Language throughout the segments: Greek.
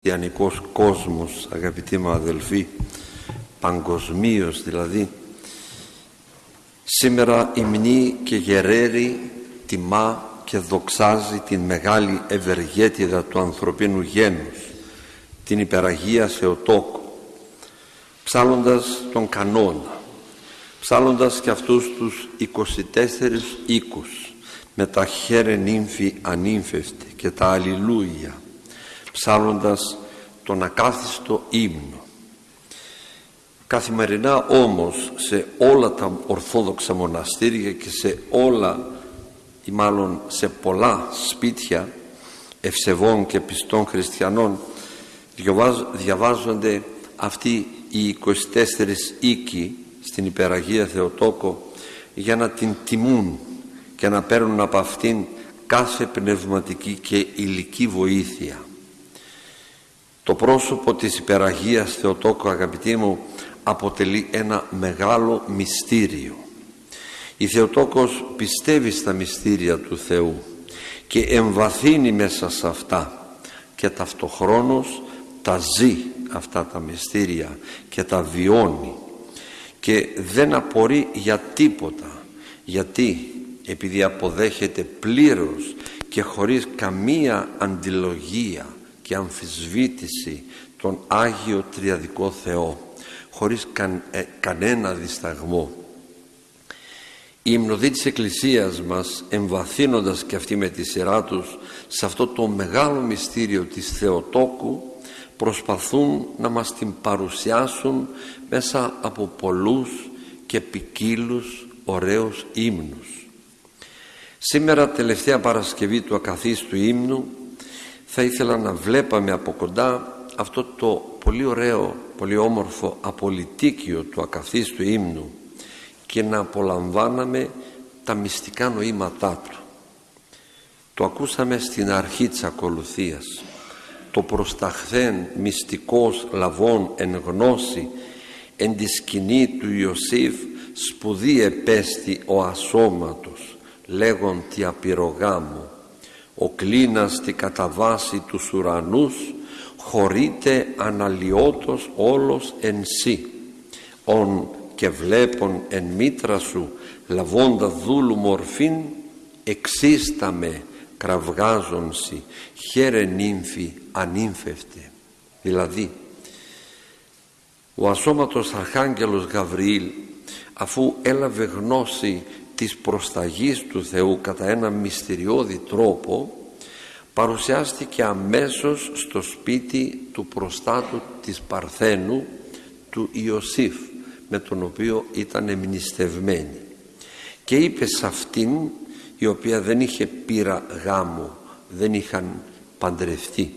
χριστιανικός κόσμος αγαπητοί μου αδελφοί παγκοσμίως δηλαδή σήμερα υμνεί και γερέρει τιμά και δοξάζει την μεγάλη ευεργέτηδα του ανθρωπίνου γένους την υπεραγία Θεοτόκο ψάλλοντας τον κανόνα ψάλλοντας και αυτούς τους 24 οίκους με τα χέρε νύμφη ανήμφευτη και τα αλληλούια ψάλλοντας τον ακάθιστο ύμνο. Καθημερινά όμως σε όλα τα ορθόδοξα μοναστήρια και σε όλα ή μάλλον σε πολλά σπίτια ευσεβών και πιστών χριστιανών διαβάζονται αυτοί οι 24 οίκοι στην Υπεραγία Θεοτόκο για να την τιμούν και να παίρνουν από αυτήν κάθε πνευματική και υλική βοήθεια. Το πρόσωπο της υπεραγίας Θεοτόκου αγαπητοί μου αποτελεί ένα μεγάλο μυστήριο. Η Θεοτόκος πιστεύει στα μυστήρια του Θεού και εμβαθύνει μέσα σε αυτά και ταυτοχρόνως τα ζει αυτά τα μυστήρια και τα βιώνει και δεν απορεί για τίποτα γιατί επειδή αποδέχεται πλήρως και χωρίς καμία αντιλογία και αμφισβήτηση τον Άγιο Τριαδικό Θεό χωρίς ε, κανένα δισταγμό. Οι υμνοδοί της Εκκλησίας μας εμβαθύνοντας και αυτοί με τη σειρά τους σε αυτό το μεγάλο μυστήριο της Θεοτόκου προσπαθούν να μας την παρουσιάσουν μέσα από πολλούς και ποικίλους ωραίους ύμνους. Σήμερα τελευταία Παρασκευή του ακαθίστου ύμνου θα ήθελα να βλέπαμε από κοντά αυτό το πολύ ωραίο, πολύ όμορφο απολυτίκιο του ακαθίστου ύμνου και να απολαμβάναμε τα μυστικά νοήματά του. Το ακούσαμε στην αρχή της ακολουθίας. Το προσταχθέν μυστικός λαβών εν γνώση εν τη σκηνή του Ιωσήφ σπουδή επέστη ο ασώματος λέγον τι απειρογάμου ο κλίνας τη καταβάση τους ουρανούς χωρείται αναλυότος όλος εν σύ. Ον και βλέπον εν μήτρα σου λαβώντας δούλου μορφήν εξίσταμε κραυγάζονσι χαίρε νύμφη ανήμφευτε δηλαδή ο ασώματος Αρχάγγελος Γαβριήλ αφού έλαβε γνώση της προσταγής του Θεού κατά ένα μυστηριώδη τρόπο παρουσιάστηκε αμέσως στο σπίτι του προστάτου της Παρθένου του Ιωσήφ με τον οποίο ήταν εμνηστευμένη. Και είπε σε αυτήν η οποία δεν είχε πείρα γάμου δεν είχαν παντρευτεί.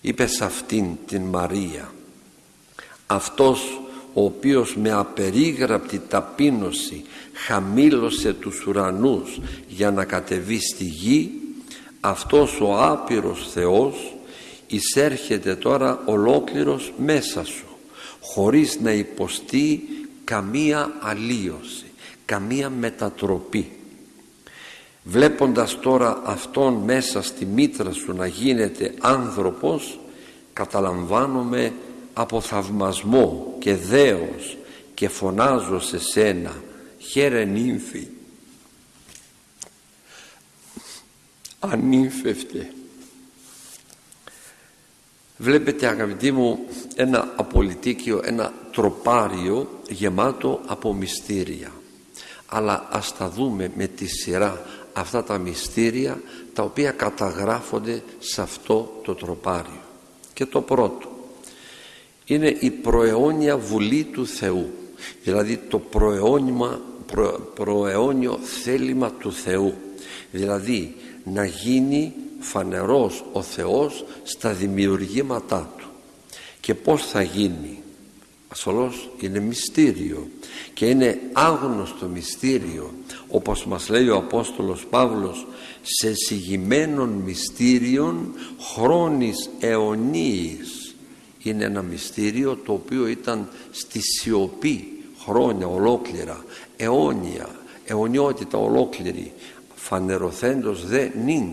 Είπε σε αυτήν την Μαρία αυτός ο οποίος με απερίγραπτη ταπείνωση χαμήλωσε τους ουρανούς για να κατεβεί στη γη αυτός ο άπειρος Θεός εισέρχεται τώρα ολόκληρος μέσα σου χωρίς να υποστεί καμία αλλίωση καμία μετατροπή. Βλέποντας τώρα αυτόν μέσα στη μήτρα σου να γίνεται άνθρωπος καταλαμβάνομαι από θαυμασμό και δέος και φωνάζω σε σένα χαίρε νύμφη. Ανήμφευτε βλέπετε αγαπητοί μου ένα απολυτίκιο ένα τροπάριο γεμάτο από μυστήρια. Αλλά ας τα δούμε με τη σειρά αυτά τα μυστήρια τα οποία καταγράφονται σε αυτό το τροπάριο. Και το πρώτο είναι η προαιώνια βουλή του Θεού. Δηλαδή το προαιώνιο, προ, προαιώνιο θέλημα του Θεού. Δηλαδή να γίνει φανερός ο Θεός στα δημιουργήματά Του. Και πως θα γίνει; Ασφαλώς είναι μυστήριο. Και είναι άγνωστο μυστήριο όπως μας λέει ο Απόστολος Παύλος σε συγημένων μυστήριων χρόνης αιωνίης είναι ένα μυστήριο το οποίο ήταν στη σιωπή χρόνια ολόκληρα, αιώνια, αιωνιότητα ολόκληρη. Φανερωθέντος δε νυν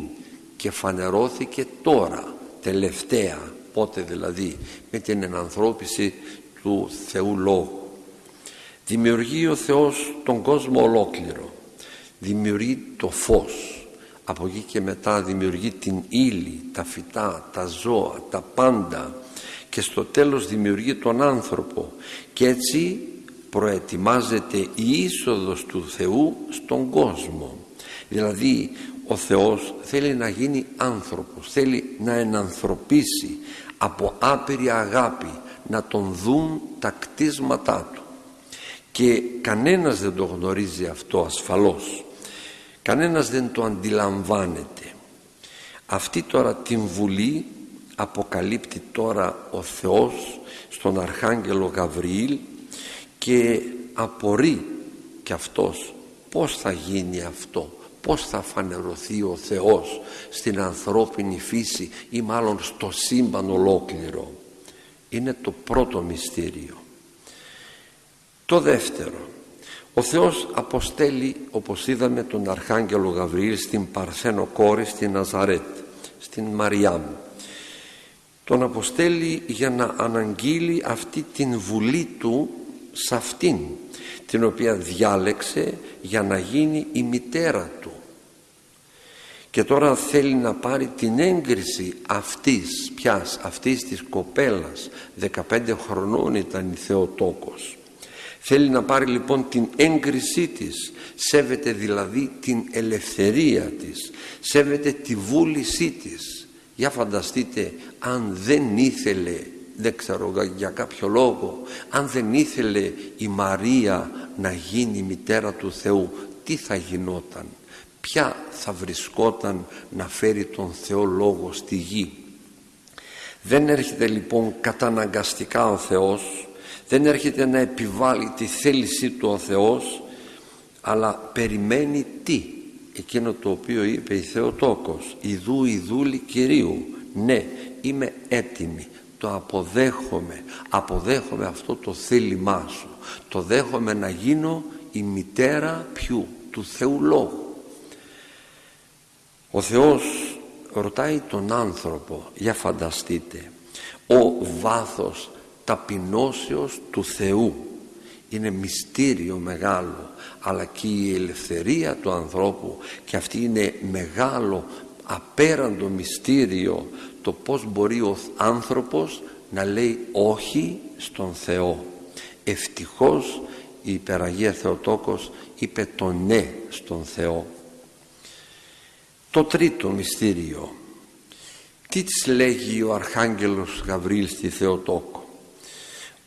και φανερώθηκε τώρα τελευταία πότε δηλαδή με την ενανθρώπιση του Θεού Λόγου. Δημιουργεί ο Θεός τον κόσμο ολόκληρο δημιουργεί το φως. Από εκεί και μετά δημιουργεί την ύλη, τα φυτά, τα ζώα, τα πάντα και στο τέλος δημιουργεί τον άνθρωπο και έτσι προετοιμάζεται η είσοδος του Θεού στον κόσμο. Δηλαδή ο Θεός θέλει να γίνει άνθρωπος θέλει να ενανθρωπίσει από άπειρη αγάπη να τον δουν τα κτίσματά του. Και κανένας δεν το γνωρίζει αυτό ασφαλώς. Κανένας δεν το αντιλαμβάνεται. Αυτή τώρα την Βουλή αποκαλύπτει τώρα ο Θεός στον Αρχάγγελο Γαβριήλ και απορεί και αυτός πως θα γίνει αυτό πως θα φανερωθεί ο Θεός στην ανθρώπινη φύση ή μάλλον στο σύμπαν ολόκληρο. Είναι το πρώτο μυστήριο. Το δεύτερο ο Θεός αποστέλει όπως είδαμε τον Αρχάγγελο Γαβριήλ στην Παρθένο κόρη στην Ναζαρέτ στην Μαριάμ τον αποστέλει για να αναγγείλει αυτή την βουλή του σε αυτήν την οποία διάλεξε για να γίνει η μητέρα του. Και τώρα θέλει να πάρει την έγκριση αυτής πιας αυτής της κοπέλας. 15 χρονών ήταν η Θεοτόκος. Θέλει να πάρει λοιπόν την έγκρισή της. Σέβεται δηλαδή την ελευθερία της. Σέβεται τη βούλησή της για φανταστείτε αν δεν ήθελε δεν ξέρω για κάποιο λόγο αν δεν ήθελε η Μαρία να γίνει μητέρα του Θεού τι θα γινόταν; Ποια θα βρισκόταν να φέρει τον Θεό Λόγο στη γη; Δεν έρχεται λοιπόν καταναγκαστικά ο Θεός δεν έρχεται να επιβάλλει τη θέλησή του ο Θεός αλλά περιμένει τι; Εκείνο το οποίο είπε η Θεοτόκος «Ιδού ιδούλη Κυρίου ναι είμαι έτοιμη το αποδέχομαι αποδέχομαι αυτό το θέλημά σου. Το δέχομαι να γίνω η μητέρα ποιου του Θεού Λόγου. Ο Θεός ρωτάει τον άνθρωπο για φανταστείτε ο βάθος ταπεινώσεως του Θεού είναι μυστήριο μεγάλο αλλά και η ελευθερία του ανθρώπου και αυτή είναι μεγάλο απέραντο μυστήριο το πως μπορεί ο άνθρωπος να λέει όχι στον Θεό. Ευτυχώς η Υπεραγία Θεοτόκος είπε το ναι στον Θεό. Το τρίτο μυστήριο. Τι της λέγει ο Αρχάγγελος Γαβρίλ στη Θεοτόκο;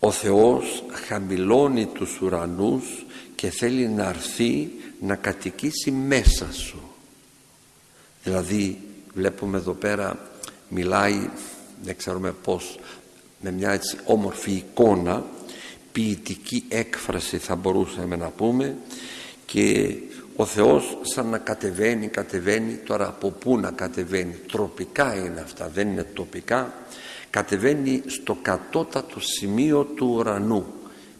Ο Θεός χαμηλώνει τους ουρανούς και θέλει να έρθει να κατοικήσει μέσα σου. Δηλαδή βλέπουμε εδώ πέρα μιλάει δεν ξέρουμε πως με μια έτσι όμορφη εικόνα ποιητική έκφραση θα μπορούσαμε να πούμε και ο Θεός σαν να κατεβαίνει, κατεβαίνει τώρα από πού να κατεβαίνει τροπικά είναι αυτά δεν είναι τοπικά κατεβαίνει στο κατώτατο σημείο του ουρανού.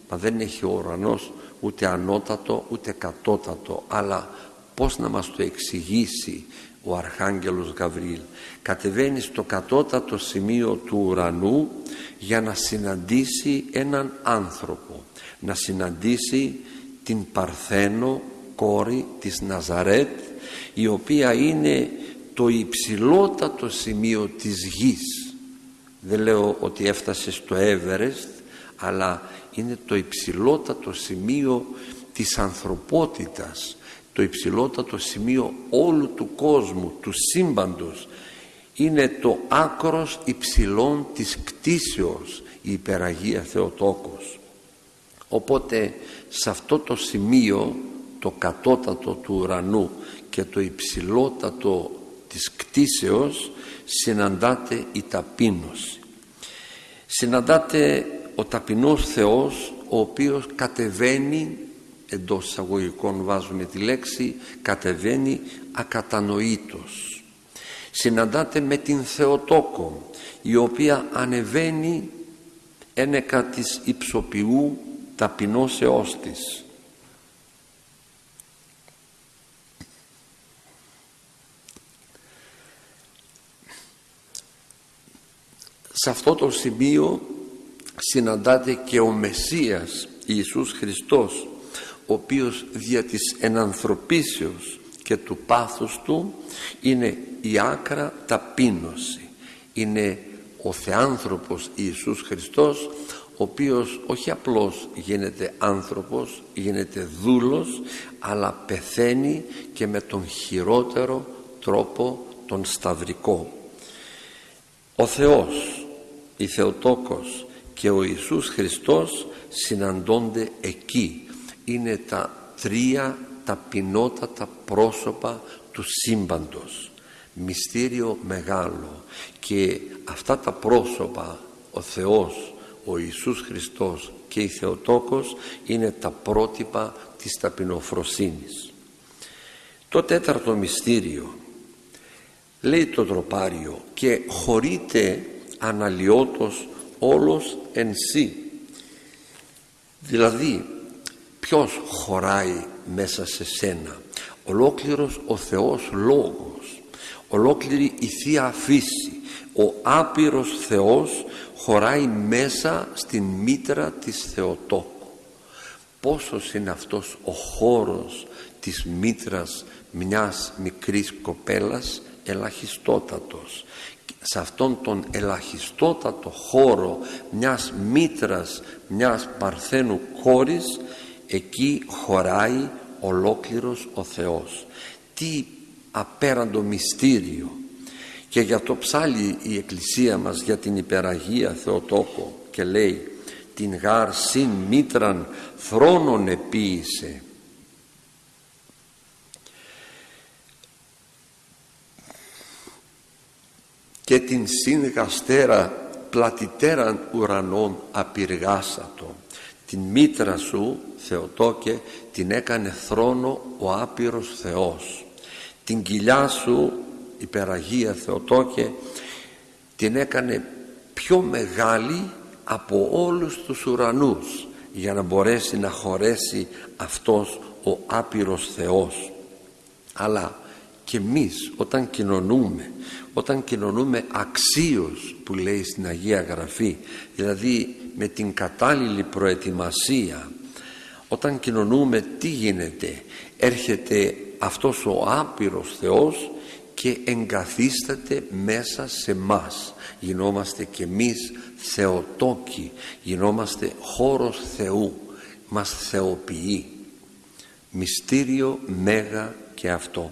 Μα δεν έχει ο ουρανός ούτε ανώτατο ούτε κατώτατο αλλά πως να μας το εξηγήσει ο Αρχάγγελος Γαβριήλ. Κατεβαίνει στο κατώτατο σημείο του ουρανού για να συναντήσει έναν άνθρωπο να συναντήσει την Παρθένο κόρη της Ναζαρέτ η οποία είναι το υψηλότατο σημείο της γης δεν λέω ότι έφτασε στο Εύερεστ αλλά είναι το υψηλότατο σημείο της ανθρωπότητας το υψηλότατο σημείο όλου του κόσμου του σύμπαντος. Είναι το άκρος υψηλών της κτίσεως η υπεραγία Θεοτόκος. Οπότε σε αυτό το σημείο το κατώτατο του ουρανού και το υψηλότατο της κτίσεως συναντάται η ταπείνωση. Συναντάται ο ταπεινός Θεός ο οποίος κατεβαίνει εντός εισαγωγικών βάζουμε τη λέξη κατεβαίνει ακατανοήτως. Συναντάται με την Θεοτόκο η οποία ανεβαίνει ένεκα της υψοποιού ταπεινώσεώς της σε αυτό το σημείο συναντάται και ο Μεσσίας Ιησούς Χριστός ο οποίος δια της ενανθρωπίσεως και του πάθους του είναι η άκρα ταπείνωση. Είναι ο Θεάνθρωπος Ιησούς Χριστός ο οποίος όχι απλώς γίνεται άνθρωπος γίνεται δούλος αλλά πεθαίνει και με τον χειρότερο τρόπο τον σταυρικό. Ο Θεός η Θεοτόκος και ο Ιησούς Χριστός συναντώνται εκεί. Είναι τα τρία ταπεινότατα πρόσωπα του σύμπαντος. Μυστήριο μεγάλο. Και αυτά τα πρόσωπα ο Θεός, ο Ιησούς Χριστός και η Θεοτόκος είναι τα πρότυπα της ταπεινοφροσύνης. Το τέταρτο μυστήριο λέει το τροπάριο και χωρείται αναλυότος όλος εν σύ. Δηλαδή ποιος χωράει μέσα σε σένα; Ολόκληρος ο Θεός Λόγος ολόκληρη η Θεία Φύση ο άπειρος Θεός χωράει μέσα στην μήτρα της Θεοτόκου. Πόσος είναι αυτός ο χώρος της μήτρας μιας μικρής κοπέλας; Ελαχιστότατος σε αυτόν τον ελαχιστότατο χώρο μιας μήτρας μιας παρθένου κόρης εκεί χωράει ολόκληρος ο Θεός. Τι απέραντο μυστήριο. Και για το ψάλι η Εκκλησία μας για την υπεραγία Θεοτόκο και λέει την γάρ συν μήτραν θρόνον επίησε και την συν γαστέρα πλατιτέραν ουρανών απειργάσατο την μήτρα σου Θεοτόκε την έκανε θρόνο ο άπειρος Θεός. Την κοιλιά σου υπεραγία Θεοτόκε την έκανε πιο μεγάλη από όλους τους ουρανούς για να μπορέσει να χωρέσει αυτός ο άπειρος Θεός. Αλλά και εμείς όταν κοινωνούμε όταν κοινωνούμε αξίως που λέει στην Αγία Γραφή δηλαδή με την κατάλληλη προετοιμασία όταν κοινωνούμε τι γίνεται; Έρχεται αυτός ο άπειρος Θεός και εγκαθίσταται μέσα σε μας. Γινόμαστε και εμείς θεοτόκοι γινόμαστε χώρος Θεού μας θεοποιεί. Μυστήριο μέγα και αυτό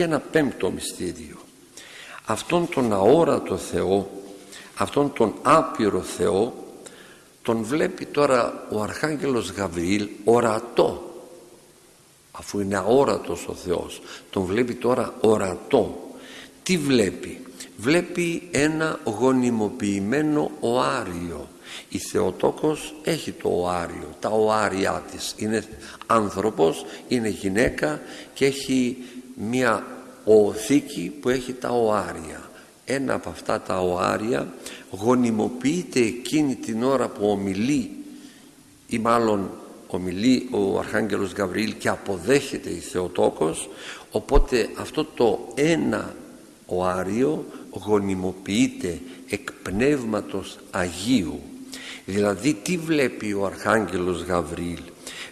και ένα πέμπτο μυστήριο. Αυτόν τον αόρατο Θεό αυτόν τον άπειρο Θεό τον βλέπει τώρα ο Αρχάγγελος Γαβριήλ ορατό αφού είναι αόρατος ο Θεός. Τον βλέπει τώρα ορατό. Τι βλέπει; Βλέπει ένα γονιμοποιημένο οάριο. Η Θεοτόκος έχει το οάριο τα οάρια της. Είναι άνθρωπος, είναι γυναίκα και έχει μια οθήκη που έχει τα οάρια. Ένα από αυτά τα οάρια γονιμοποιείται εκείνη την ώρα που ομιλεί ή μάλλον ομιλεί ο Αρχάγγελος Γαβριήλ και αποδέχεται η Θεοτόκος. Οπότε αυτό το ένα οάριο γονιμοποιείται εκ πνεύματος Αγίου. Δηλαδή τι βλέπει ο Αρχάγγελος Γαβριήλ;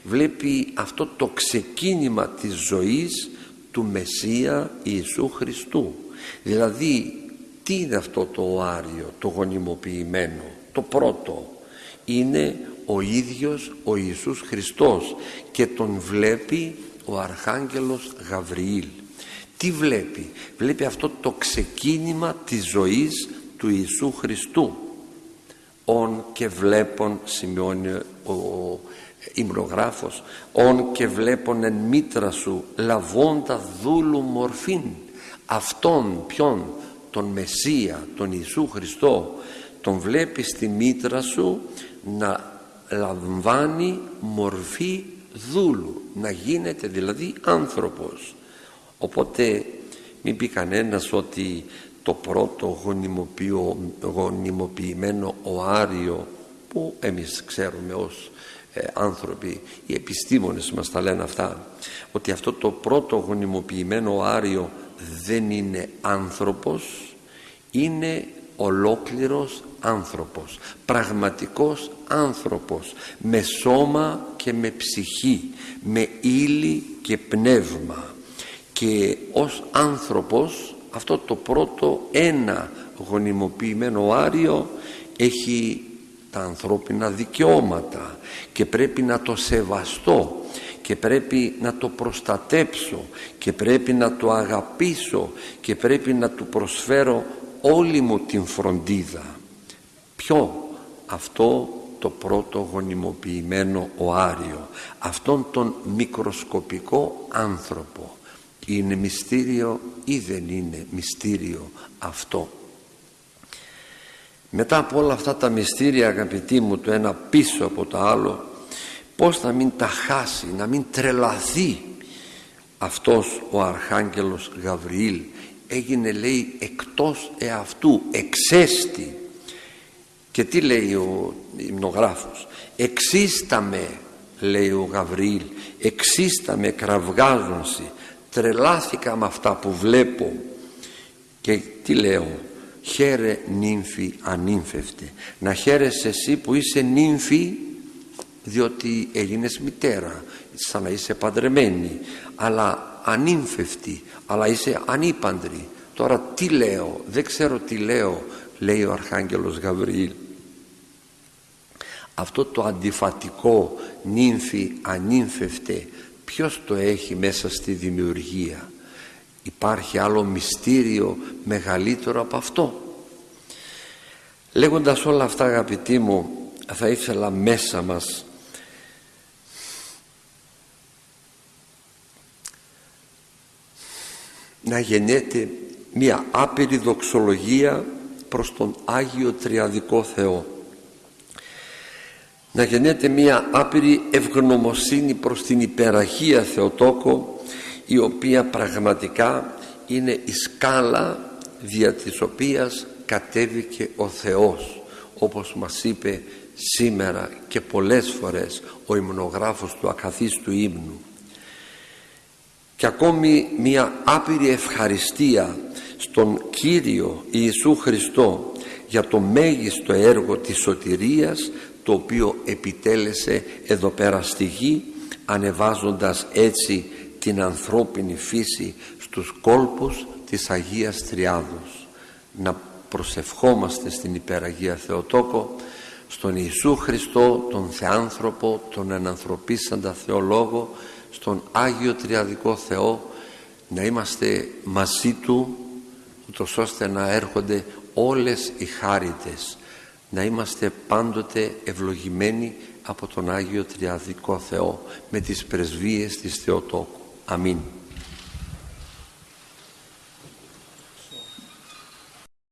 Βλέπει αυτό το ξεκίνημα της ζωής του Μεσσία Ιησού Χριστού. Δηλαδή τι είναι αυτό το οάριο το γονιμοποιημένο το πρώτο; Είναι ο ίδιος ο Ιησούς Χριστός και τον βλέπει ο Αρχάγγελος Γαβριήλ. Τι βλέπει; Βλέπει αυτό το ξεκίνημα της ζωής του Ιησού Χριστού. «Ον και βλέπον» σημειώνει ο υμνογράφος «Ον και βλέπον εν μήτρα σου λαβώντα δούλου μορφήν» αυτόν ποιον τον Μεσσία τον Ιησού Χριστό τον βλέπεις στη μήτρα σου να λαμβάνει μορφή δούλου να γίνεται δηλαδή άνθρωπος οπότε μην πει κανένας ότι το πρώτο γονιμοποιημένο οάριο που εμείς ξέρουμε ως ε, άνθρωποι οι επιστήμονες μας τα λένε αυτά ότι αυτό το πρώτο γονιμοποιημένο οάριο δεν είναι άνθρωπος είναι ολόκληρος άνθρωπος πραγματικός άνθρωπος με σώμα και με ψυχή με ύλη και πνεύμα. Και ως άνθρωπος αυτό το πρώτο ένα γονιμοποιημένο άριο έχει τα ανθρώπινα δικαιώματα και πρέπει να το σεβαστώ και πρέπει να το προστατέψω και πρέπει να το αγαπήσω και πρέπει να του προσφέρω όλη μου την φροντίδα. Ποιο; Αυτό το πρώτο γονιμοποιημένο οάριο αυτόν τον μικροσκοπικό άνθρωπο. Είναι μυστήριο ή δεν είναι μυστήριο αυτό; Μετά από όλα αυτά τα μυστήρια αγαπητοί μου το ένα πίσω από το άλλο πως να μην τα χάσει να μην τρελαθεί αυτός ο Αρχάγγελος Γαβριήλ. Έγινε λέει εκτός εαυτού εξέστη. Και τι λέει ο υμνογράφος; Εξίσταμε λέει ο Γαβριήλ εξίσταμε κραυγάζονσι τρελάθηκα με αυτά που βλέπω και τι λέω; Χαίρε νύμφη ανήμφευτε να χαίρεσαι εσύ που είσαι νύμφη διότι έγινες μητέρα σαν να είσαι παντρεμένη αλλά ανήμφευτη αλλά είσαι ανήπαντρη. Τώρα τι λέω δεν ξέρω τι λέω λέει ο Αρχάγγελος Γαβριήλ. Αυτό το αντιφατικό νύμφη ανήμφευτε ποιος το έχει μέσα στη δημιουργία; Υπάρχει άλλο μυστήριο μεγαλύτερο από αυτό. Λέγοντας όλα αυτά αγαπητοί μου θα ήθελα μέσα μας να γεννιέται μια άπειρη δοξολογία προς τον Άγιο Τριαδικό Θεό. Να γεννιέται μια άπειρη ευγνωμοσύνη προς την υπεραχία Θεοτόκο η οποία πραγματικά είναι η σκάλα δια της οποίας κατέβηκε ο Θεός όπως μας είπε σήμερα και πολλές φορές ο υμνογράφος του ακαθίστου ύμνου. Και ακόμη μια άπειρη ευχαριστία στον Κύριο Ιησού Χριστό για το μέγιστο έργο της σωτηρίας το οποίο επιτέλεσε εδώ πέρα στη γη ανεβάζοντας έτσι την ανθρώπινη φύση στους κόλπους της Αγίας Τριάδος να προσευχόμαστε στην υπεραγία Θεοτόκο στον Ιησού Χριστό τον Θεάνθρωπο τον ενανθρωπίσαντα Θεολόγο στον Άγιο Τριαδικό Θεό να είμαστε μαζί Του ούτως ώστε να έρχονται όλες οι χάριτες να είμαστε πάντοτε ευλογημένοι από τον Άγιο Τριαδικό Θεό με τις πρεσβείες της Θεοτόκου. Amin.